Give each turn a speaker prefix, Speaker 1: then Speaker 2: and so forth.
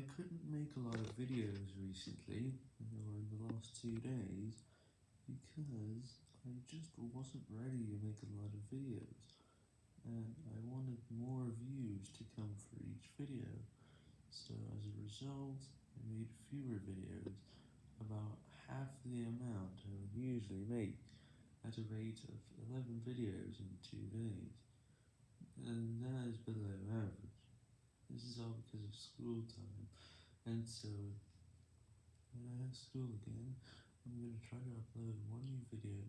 Speaker 1: I couldn't make a lot of videos recently, or in the last two days, because I just wasn't ready to make a lot of videos, and I wanted more views to come for each video, so as a result, I made fewer videos, about half the amount I would usually make, at a rate of 11 videos in two days, and that is below average. This is all because of school time, and so, when I have school again, I'm going to try to upload one new video.